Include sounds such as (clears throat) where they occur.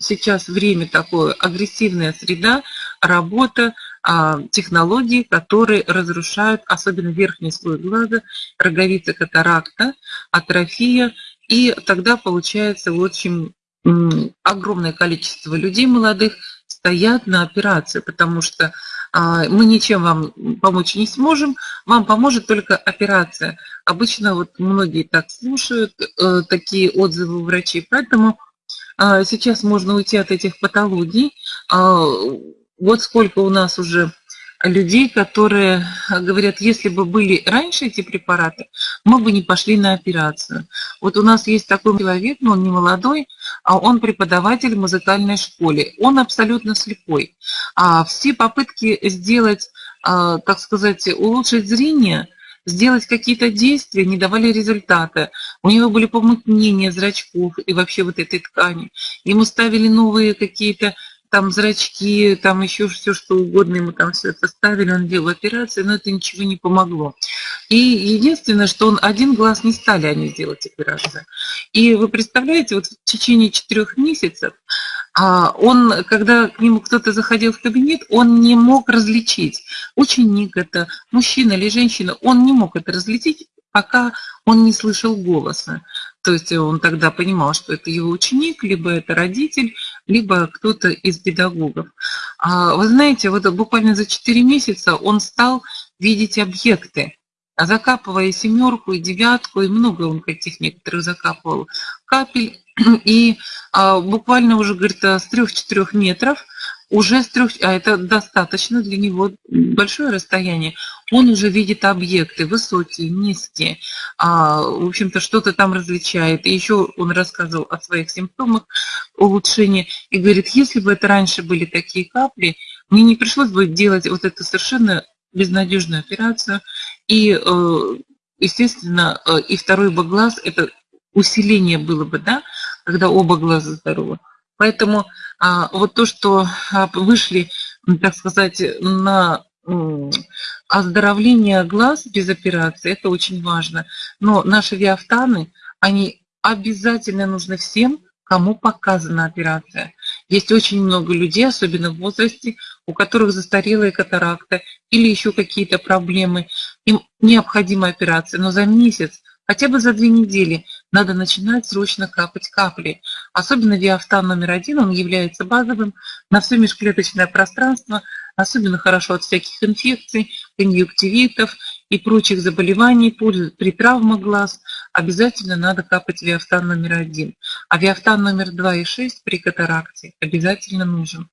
сейчас время такое, агрессивная среда, работа, а, технологии, которые разрушают особенно верхний слой глаза, роговица катаракта, атрофия, и тогда получается, в общем, огромное количество людей молодых стоят на операции, потому что а, мы ничем вам помочь не сможем, вам поможет только операция. Обычно вот многие так слушают, э, такие отзывы врачей, поэтому сейчас можно уйти от этих патологий. А, вот сколько у нас уже людей, которые говорят, если бы были раньше эти препараты, мы бы не пошли на операцию. Вот у нас есть такой человек, но он не молодой, а он преподаватель в музыкальной школе. Он абсолютно слепой. А все попытки сделать, а, так сказать, улучшить зрение – сделать какие-то действия, не давали результата. У него были помутнения зрачков и вообще вот этой ткани. Ему ставили новые какие-то там зрачки, там еще все что угодно, ему там все это ставили, он делал операции, но это ничего не помогло. И единственное, что он один глаз не стали они делать операцию. И вы представляете, вот в течение четырех месяцев а он, когда к нему кто-то заходил в кабинет, он не мог различить, ученик это, мужчина или женщина, он не мог это различить, пока он не слышал голоса. То есть он тогда понимал, что это его ученик, либо это родитель, либо кто-то из педагогов. А вы знаете, вот буквально за 4 месяца он стал видеть объекты, закапывая семерку и девятку, и много он каких некоторых закапывал капель. (clears throat) И а, буквально уже, говорит, с 3-4 метров уже с трех, а это достаточно для него большое расстояние, он уже видит объекты высокие, низкие, а, в общем-то что-то там различает. И еще он рассказывал о своих симптомах улучшения и говорит, если бы это раньше были такие капли, мне не пришлось бы делать вот эту совершенно безнадежную операцию. И, э, естественно, э, и второй бы глаз, это усиление было бы, да, когда оба глаза здоровы. Поэтому а, вот то, что а, вышли, так сказать, на оздоровление глаз без операции, это очень важно. Но наши виафтаны, они обязательно нужны всем, кому показана операция. Есть очень много людей, особенно в возрасте, у которых застарелая катаракта или еще какие-то проблемы. Им необходима операция, но за месяц Хотя бы за две недели надо начинать срочно капать капли. Особенно диафтан номер один, он является базовым на все межклеточное пространство, особенно хорошо от всяких инфекций, конъюнктивитов и прочих заболеваний при травмах глаз. Обязательно надо капать виафтан номер один. А виафтан номер два и шесть при катаракте обязательно нужен.